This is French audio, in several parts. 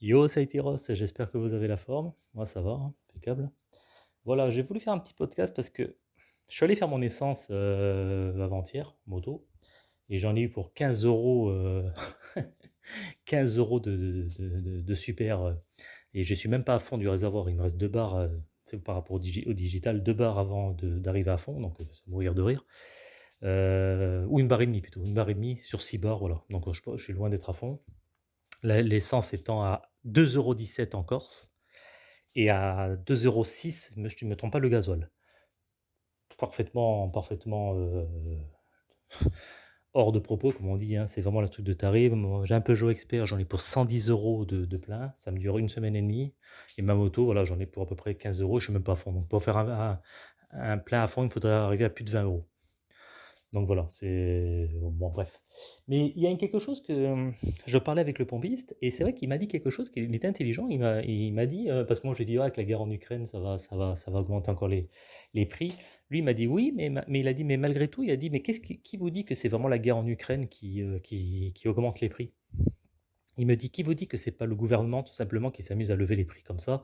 Yo, c'est Ross, j'espère que vous avez la forme. Moi, ça va, hein, impeccable. Voilà, j'ai voulu faire un petit podcast parce que je suis allé faire mon essence euh, avant-hier, moto, et j'en ai eu pour 15 euros, euh, 15 euros de, super. euh, et je suis même pas à fond du réservoir, il me reste deux barres euh, c'est par rapport au, digi- au digital, deux barres avant d'arriver à fond, donc euh, ça me mourir de rire. Euh, ou une barre et demie plutôt, une barre et demie sur six barres, voilà. Donc euh, je, je suis loin d'être à fond. La- L'essence étant à 2,17 € en Corse et à 2,06 €, me je ne me trompe pas, le gasoil. Parfaitement parfaitement, heu, hors de propos comme on dit, hein. C'est vraiment le truc de tarif. J'ai un Peugeot Expert, j'en ai pour 110 € de de plein. Ça me dure une semaine et demie et ma moto, voilà, j'en ai pour à peu près 15 €, je suis même pas à fond. Donc pour faire un plein à fond, il faudrait arriver à plus de 20 €. Donc voilà, c'est bon bref. Mais il y a quelque chose que, je parlais avec le pompiste et c'est vrai qu'il m'a dit quelque chose qu'il était intelligent. Il m'a il m'a dit, parce que moi j'ai dit: «Ah avec la guerre en Ukraine, ça va ça va ça va augmenter encore les les prix». Lui, il m'a dit: «Oui, mais ma» mais il a dit: «Mais malgré tout», il a dit: «Mais qu'est-ce qui vous dit que c'est vraiment la guerre en Ukraine qui, qui qui augmente les prix?» Il me dit: «Qui vous dit que c'est pas le gouvernement tout simplement qui s'amuse à lever les prix comme ça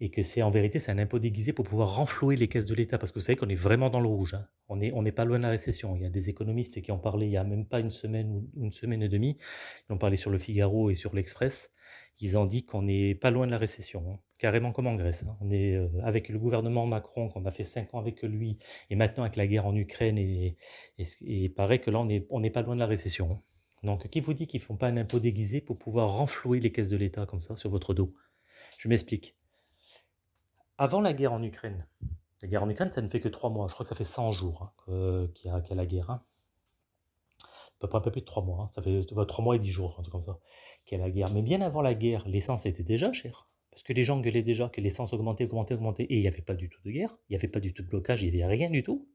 et que c'est en vérité, c'est un impôt déguisé pour pouvoir renflouer les caisses de l'État. Parce que vous savez qu'on est vraiment dans le rouge, hein. On est on n'est pas loin de la récession. Il y a des économistes qui ont parlé il y a même pas une semaine ou une semaine et demie. Ils ont parlé sur Le Figaro et sur l'Express. Ils ont dit qu'on n'est pas loin de la récession, hein, carrément comme en Grèce, hein. On est, heu, avec le gouvernement Macron, qu'on a fait 5 ans avec lui et maintenant avec la guerre en Ukraine et et paraît que là, on est on n'est pas loin de la récession. Donc qui vous dit qu'ils font pas un impôt déguisé pour pouvoir renflouer les caisses de l'État comme ça sur votre dos? Je m'explique. Avant la guerre en Ukraine, la guerre en Ukraine, ça ne fait que 3 mois. Je crois que ça fait 100 jours, hein, qu'il y a la guerre, hein. À peu près un peu plus de 3 mois, hein. Ça fait, 3 mois et 10 jours, un truc comme ça, qu'il y a la guerre. Mais bien avant la guerre, l'essence était déjà chère. Parce que les gens gueulaient déjà que l'essence augmentait, augmentait, augmentait et il y avait pas du tout de guerre, il y avait pas du tout de blocage, il y avait rien du tout.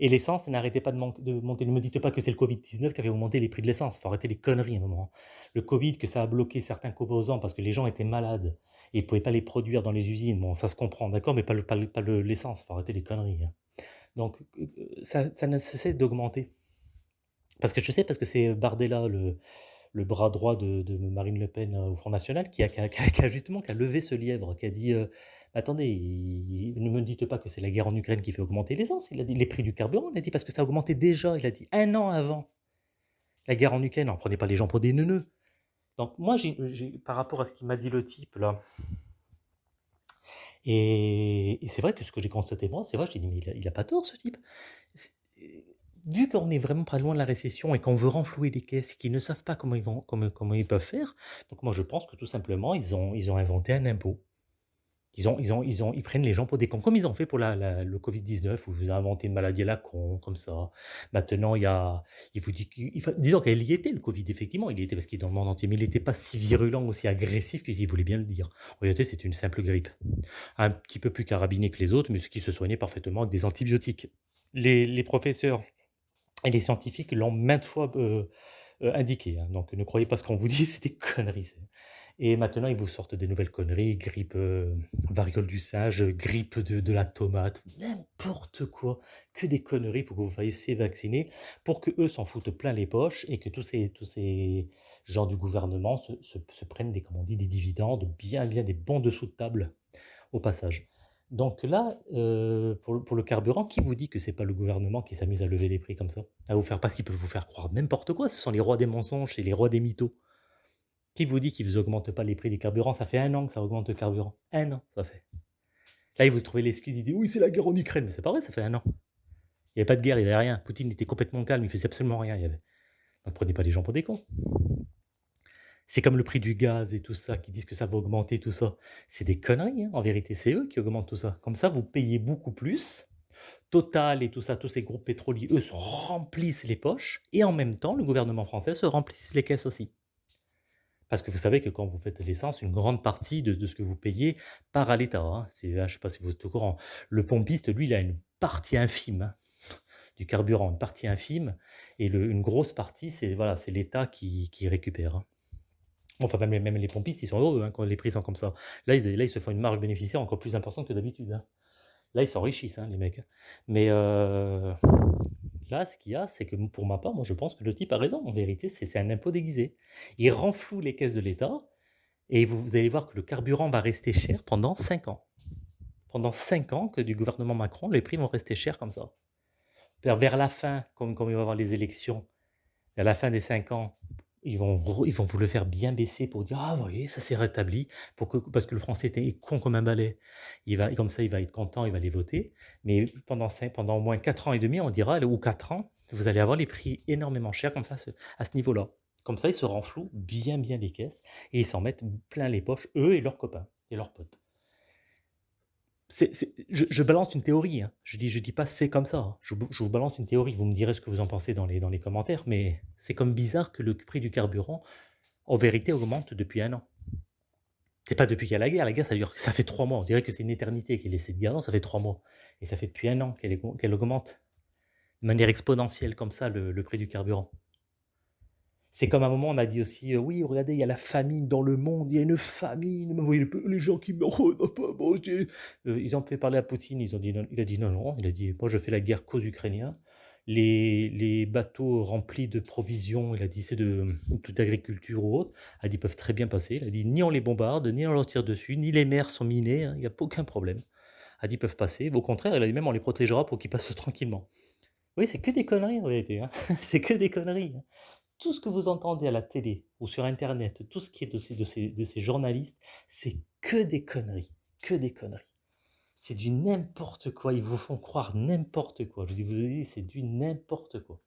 Et l'essence n'arrêtait pas de monter. Ne me dites pas que c'est le Covid-19 qui avait augmenté les prix de l'essence. Il Faut arrêter les conneries à un moment. Le Covid, que ça a bloqué certains composants parce que les gens étaient malades et ils pouvaient pas les produire dans les usines. Bon, ça se comprend, d'accord, mais pas le pas le pas le l'essence. Faut arrêter les conneries, hein. Donc, heu, ça ça ne cessait d'augmenter. Parce que je sais, parce que c'est Bardella, le le bras droit de Marine Le Pen, heu, au Front national, qui a justement qui a levé ce lièvre, qui a dit, heu: «Attendez, ne me dites pas que c'est la guerre en Ukraine qui fait augmenter l'essence». Il a dit: «Les prix du carburant», il a dit: «Parce que ça a augmenté déjà», il a dit, un an avant la guerre en Ukraine. Alors prenez pas les gens pour des neuneux. Donc moi, par rapport à ce qu'il m'a dit le type là et et c'est vrai que ce que j'ai constaté moi, c'est vrai, j'ai dit: «Mais il a il a pas tort ce type». C'est vu qu'on est vraiment pas loin de la récession et qu'on veut renflouer les caisses qu'ils ne savent pas comment ils vont comment ils peuvent faire, donc moi je pense que tout simplement ils ont ils ont inventé un impôt. Ils ont ils ont ils ont ils prennent les gens pour des cons, comme ils ont fait pour la le Covid-19 où vous avez inventé une maladie à la con, comme ça. Maintenant il y a il vous dit qu'il disons qu'elle y était le Covid effectivement, il y était parce qu'il est dans le monde entier, mais il était pas si virulent, aussi agressif qu'ils voulaient bien le dire. En réalité, c'était une simple grippe. Un petit peu plus carabinée que les autres, mais qui se soignait parfaitement avec des antibiotiques. Les les professeurs et les scientifiques l'ont maintes fois, indiqué, hein, donc ne croyez pas ce qu'on vous dit, c'est des conneries, c'est et maintenant ils vous sortent des nouvelles conneries, grippe, heu, variole du singe, grippe de la tomate, n'importe quoi, que des conneries pour que vous fassiez vacciner, pour qu'eux s'en foutent plein les poches et que tous ces gens du gouvernement se prennent des, on dit, des dividendes, bien, bien des bons dessous de table au passage. Donc là, heu, pour le carburant, qui vous dit que c'est pas le gouvernement qui s'amuse à lever les prix comme ça? À vous faire parce qu'ils peuvent vous faire croire n'importe quoi, ce sont les rois des mensonges et les rois des mythos. Qui vous dit qu'ils vous augmentent pas les prix des carburants? Ça fait un an que ça augmente le carburant. un an, ça fait. Là, ils vous trouvez l'excuse, ils disent: «Oui, c'est la guerre en Ukraine», mais c'est pas vrai, ça fait un an. Il y avait pas de guerre, il y avait rien. Poutine était complètement calme, il faisait absolument rien, il donc prenez pas les gens pour des cons. C'est comme le prix du gaz et tout ça, qui disent que ça va augmenter tout ça. C'est des conneries, hein, en vérité, c'est eux qui augmentent tout ça. Comme ça, vous payez beaucoup plus. Total et tout ça, tous ces groupes pétroliers, eux, se remplissent les poches et en même temps, le gouvernement français se remplisse les caisses aussi. Parce que vous savez que quand vous faites l'essence, une grande partie de ce que vous payez part à l'État, hein. Ah, je ne sais pas si vous êtes au courant. Le pompiste, lui, il a une partie infime, hein, du carburant, une partie infime et une grosse partie, c'est l'État qui récupère. Enfin, même les pompistes, ils sont heureux, hein, quand les prix sont comme ça. Là, ils se font une marge bénéficiaire encore plus importante que d'habitude, hein. Là, ils s'enrichissent, hein, les mecs. Mais heu, là, ce qu'il y a, c'est que pour ma part, moi, je pense que le type a raison. En vérité, c'est un impôt déguisé. Il renfloue les caisses de l'État Et vous, allez voir que le carburant va rester cher pendant 5 ans. Pendant 5 ans que du gouvernement Macron, les prix vont rester chers comme ça. Vers, la fin, comme, comme il va y avoir les élections, vers la fin des 5 ans, ils vont, ils vont vous le faire bien baisser pour dire ah voyez ça s'est rétabli pour que, parce que le français était con comme un balai. Il va comme ça il va être content il va les voter. Mais pendant pendant au moins 4 ans et demi on dira ou 4 ans vous allez avoir les prix énormément chers comme ça à ce niveau là comme ça ils se renflouent bien bien les caisses et ils s'en mettent plein les poches eux et leurs copains et leurs potes je, balance une théorie. Hein. Je dis, je dis pas c'est comme ça. Hein. Je, vous balance une théorie. Vous me direz ce que vous en pensez dans les, commentaires, mais c'est comme bizarre que le prix du carburant, en vérité, augmente depuis un an. C'est pas depuis qu'il y a la guerre. La guerre, ça dure, ça fait trois mois. On dirait que c'est une éternité qu'il est de guerre. Non, ça fait trois mois. Et ça fait depuis un an qu'elle augmente de manière exponentielle comme ça le prix du carburant. C'est comme à un moment, on a dit aussi, euh, oui, regardez, il y a la famine dans le monde, il y a une famine, vous voyez les gens qui meurent, mangé. Euh, ils ont fait parler à Poutine, ils ont dit il a dit non, non, il a dit, moi je fais la guerre qu'aux Ukrainiens. Les, les, bateaux remplis de provisions, il a dit c'est de toute agriculture ou autre, il a dit peuvent très bien passer. Il a dit ni on les bombarde, ni on leur tire dessus, ni les mers sont minées, hein, il n'y a aucun problème. Il a dit peuvent passer. Au contraire, il a dit même on les protégera pour qu'ils passent tranquillement. Oui, c'est que des conneries en réalité. Hein. c'est que des conneries. Tout ce que vous entendez à la télé ou sur Internet, tout ce qui est de ces journalistes, c'est que des conneries, que des conneries. C'est du n'importe quoi, ils vous font croire n'importe quoi. Je vous dis, c'est du n'importe quoi.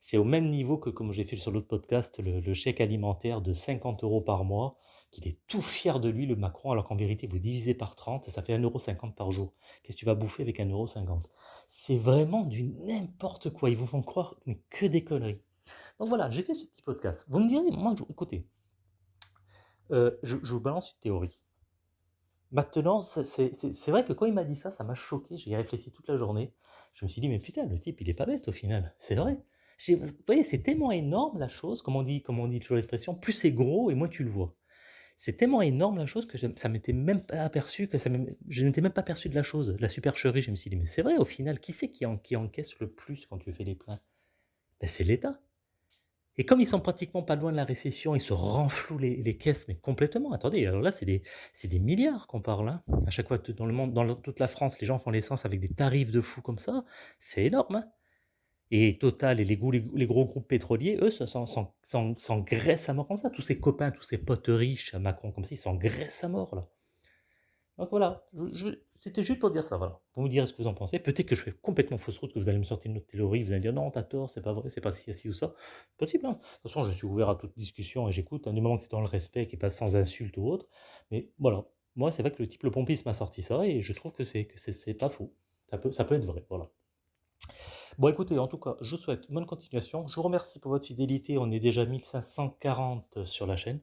C'est au même niveau que, comme j'ai fait sur l'autre podcast, le, chèque alimentaire de 50 euros par mois, qu'il est tout fier de lui, le Macron, alors qu'en vérité, vous divisez par 30, ça fait 1,50€ par jour. Qu'est-ce que tu vas bouffer avec 1,50€ C'est vraiment du n'importe quoi. Ils vous font croire, mais que des conneries. Donc voilà, j'ai fait ce petit podcast. Vous me direz, moi, écoutez, euh, je, vous balance une théorie. Maintenant, c'est vrai que quand il m'a dit ça, ça m'a choqué. J'ai réfléchi toute la journée. Je me suis dit, mais putain, le type, il est pas bête au final. C'est vrai. Vous voyez, c'est tellement énorme la chose, comme on dit, comme on dit toujours l'expression, plus c'est gros et moins tu le vois. C'est tellement énorme la chose que ça m'était même pas aperçu, que je n'étais même pas aperçu de la chose, la supercherie. Je me suis dit, mais c'est vrai au final, qui c'est qui, qui encaisse le plus quand tu fais les pleins? Ben, C'est l'État. Et comme ils sont pratiquement pas loin de la récession, ils se renflouent les, caisses, mais complètement. Attendez, alors là, c'est des, des, milliards qu'on parle. Hein. À chaque fois, dans le monde, dans toute la France, les gens font l'essence avec des tarifs de fou comme ça. C'est énorme. Hein. Et Total et les, les, gros groupes pétroliers, eux, s'engraissent à mort comme ça. Tous ces copains, tous ces potes riches à Macron comme ça, ils s'engraissent à mort là. Donc voilà, c'était juste pour dire ça, voilà. Vous me direz ce que vous en pensez. Peut-être que je fais complètement fausse route, que vous allez me sortir une autre théorie, vous allez me dire non, t'as tort, c'est pas vrai, c'est pas si, ci ou ça. Possible, hein. De toute façon, je suis ouvert à toute discussion et j'écoute, hein, du moment que c'est dans le respect, qui passe sans insulte ou autre. Mais voilà, moi, c'est vrai que le type, le pompiste m'a sorti ça et je trouve que c'est que c'est pas faux. Ça peut, ça peut être vrai, voilà. Bon, écoutez, en tout cas, je vous souhaite bonne continuation. Je vous remercie pour votre fidélité. On est déjà 1540 sur la chaîne.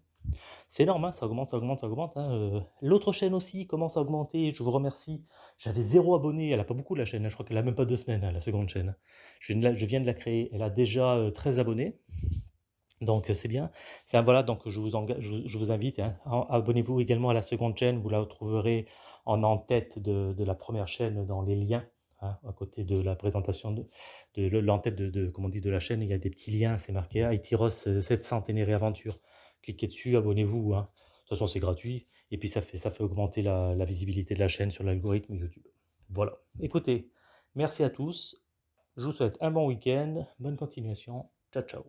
C'est énorme, hein, ça augmente, ça augmente, ça augmente. Hein, euh. L'autre chaîne aussi commence à augmenter, je vous remercie. J'avais zéro abonné, elle a pas beaucoup la chaîne, hein, je crois qu'elle a même pas deux semaines, la seconde chaîne. Je viens, de la, créer, elle a déjà 13 euh, abonnés. Donc c'est bien. voilà, donc je vous, je, vous invite, abonnez-vous également à la seconde chaîne, vous la retrouverez en en-tête de, la première chaîne dans les liens. à côté de la présentation de, de, l'en-tête de, de la chaîne, il y a des petits liens, c'est marqué Haïti 700 Ténéré Aventure cliquez dessus, abonnez-vous. Hein. De toute façon, c'est gratuit. Et puis, ça fait, ça fait augmenter la, la visibilité de la chaîne sur l'algorithme YouTube. Voilà. Écoutez, merci à tous. Je vous souhaite un bon week-end. Bonne continuation. Ciao, ciao.